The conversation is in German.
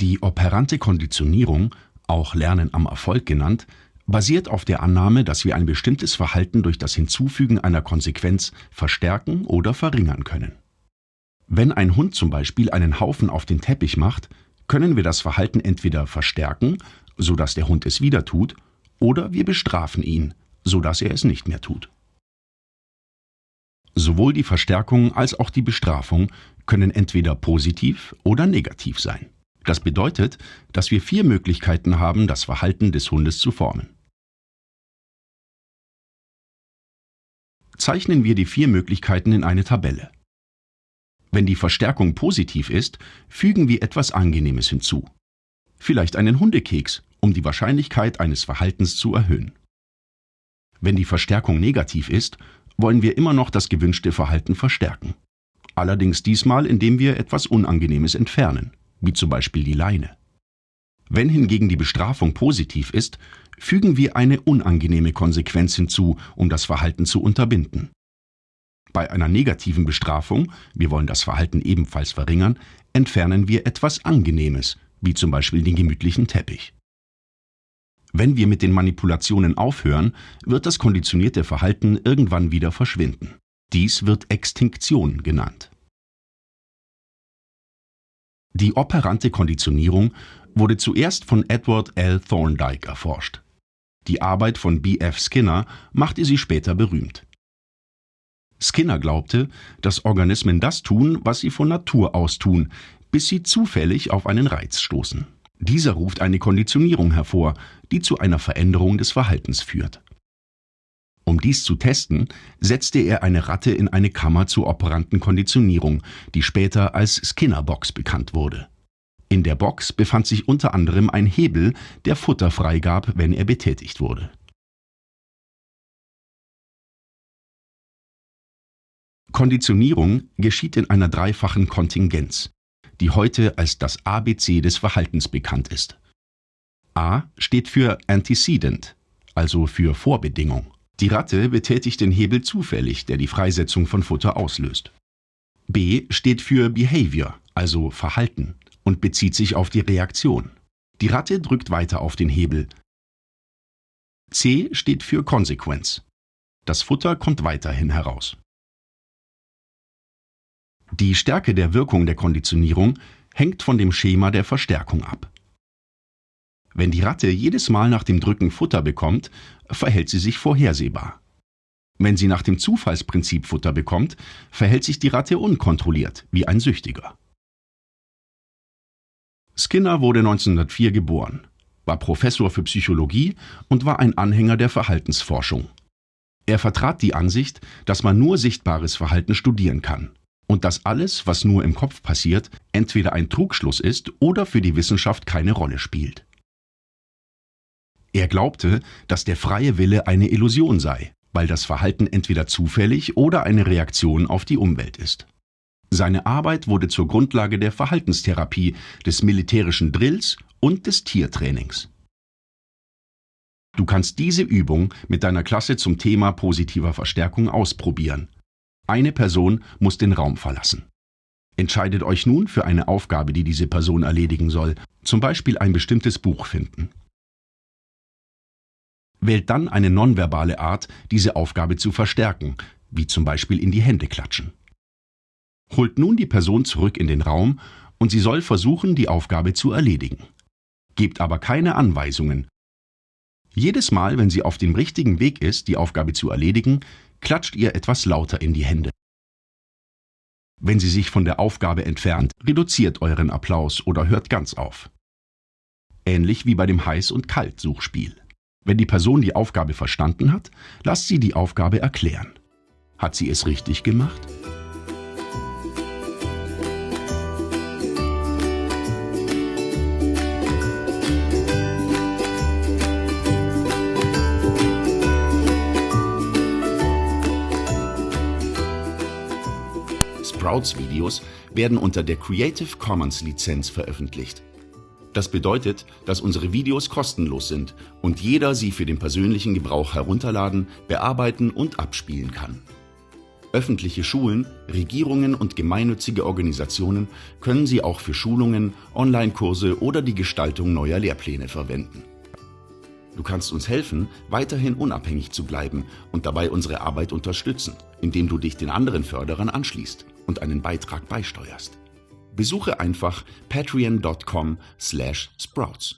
Die operante Konditionierung, auch Lernen am Erfolg genannt, basiert auf der Annahme, dass wir ein bestimmtes Verhalten durch das Hinzufügen einer Konsequenz verstärken oder verringern können. Wenn ein Hund zum Beispiel einen Haufen auf den Teppich macht, können wir das Verhalten entweder verstärken, sodass der Hund es wieder tut, oder wir bestrafen ihn, sodass er es nicht mehr tut. Sowohl die Verstärkung als auch die Bestrafung können entweder positiv oder negativ sein. Das bedeutet, dass wir vier Möglichkeiten haben, das Verhalten des Hundes zu formen. Zeichnen wir die vier Möglichkeiten in eine Tabelle. Wenn die Verstärkung positiv ist, fügen wir etwas Angenehmes hinzu. Vielleicht einen Hundekeks, um die Wahrscheinlichkeit eines Verhaltens zu erhöhen. Wenn die Verstärkung negativ ist, wollen wir immer noch das gewünschte Verhalten verstärken. Allerdings diesmal, indem wir etwas Unangenehmes entfernen, wie zum Beispiel die Leine. Wenn hingegen die Bestrafung positiv ist, fügen wir eine unangenehme Konsequenz hinzu, um das Verhalten zu unterbinden. Bei einer negativen Bestrafung, wir wollen das Verhalten ebenfalls verringern, entfernen wir etwas Angenehmes, wie zum Beispiel den gemütlichen Teppich. Wenn wir mit den Manipulationen aufhören, wird das konditionierte Verhalten irgendwann wieder verschwinden. Dies wird Extinktion genannt. Die operante Konditionierung wurde zuerst von Edward L. Thorndike erforscht. Die Arbeit von B. F. Skinner machte sie später berühmt. Skinner glaubte, dass Organismen das tun, was sie von Natur aus tun, bis sie zufällig auf einen Reiz stoßen. Dieser ruft eine Konditionierung hervor, die zu einer Veränderung des Verhaltens führt. Um dies zu testen, setzte er eine Ratte in eine Kammer zur operanten Konditionierung, die später als Skinner-Box bekannt wurde. In der Box befand sich unter anderem ein Hebel, der Futter freigab, wenn er betätigt wurde. Konditionierung geschieht in einer dreifachen Kontingenz, die heute als das ABC des Verhaltens bekannt ist. A steht für Antecedent, also für Vorbedingung. Die Ratte betätigt den Hebel zufällig, der die Freisetzung von Futter auslöst. B steht für Behavior, also Verhalten, und bezieht sich auf die Reaktion. Die Ratte drückt weiter auf den Hebel. C steht für Consequence. Das Futter kommt weiterhin heraus. Die Stärke der Wirkung der Konditionierung hängt von dem Schema der Verstärkung ab. Wenn die Ratte jedes Mal nach dem Drücken Futter bekommt, verhält sie sich vorhersehbar. Wenn sie nach dem Zufallsprinzip Futter bekommt, verhält sich die Ratte unkontrolliert, wie ein Süchtiger. Skinner wurde 1904 geboren, war Professor für Psychologie und war ein Anhänger der Verhaltensforschung. Er vertrat die Ansicht, dass man nur sichtbares Verhalten studieren kann und dass alles, was nur im Kopf passiert, entweder ein Trugschluss ist oder für die Wissenschaft keine Rolle spielt. Er glaubte, dass der freie Wille eine Illusion sei, weil das Verhalten entweder zufällig oder eine Reaktion auf die Umwelt ist. Seine Arbeit wurde zur Grundlage der Verhaltenstherapie, des militärischen Drills und des Tiertrainings. Du kannst diese Übung mit deiner Klasse zum Thema positiver Verstärkung ausprobieren eine Person muss den Raum verlassen. Entscheidet euch nun für eine Aufgabe, die diese Person erledigen soll, zum Beispiel ein bestimmtes Buch finden. Wählt dann eine nonverbale Art, diese Aufgabe zu verstärken, wie zum Beispiel in die Hände klatschen. Holt nun die Person zurück in den Raum und sie soll versuchen, die Aufgabe zu erledigen. Gebt aber keine Anweisungen. Jedes Mal, wenn sie auf dem richtigen Weg ist, die Aufgabe zu erledigen, klatscht ihr etwas lauter in die Hände. Wenn sie sich von der Aufgabe entfernt, reduziert euren Applaus oder hört ganz auf. Ähnlich wie bei dem Heiß- und Kalt-Suchspiel. Wenn die Person die Aufgabe verstanden hat, lasst sie die Aufgabe erklären. Hat sie es richtig gemacht? Sprouts-Videos werden unter der Creative Commons Lizenz veröffentlicht. Das bedeutet, dass unsere Videos kostenlos sind und jeder sie für den persönlichen Gebrauch herunterladen, bearbeiten und abspielen kann. Öffentliche Schulen, Regierungen und gemeinnützige Organisationen können sie auch für Schulungen, Online-Kurse oder die Gestaltung neuer Lehrpläne verwenden. Du kannst uns helfen, weiterhin unabhängig zu bleiben und dabei unsere Arbeit unterstützen, indem du dich den anderen Förderern anschließt und einen Beitrag beisteuerst. Besuche einfach patreon.com/sprouts.